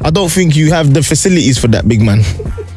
I don't think you have the facilities for that, big man.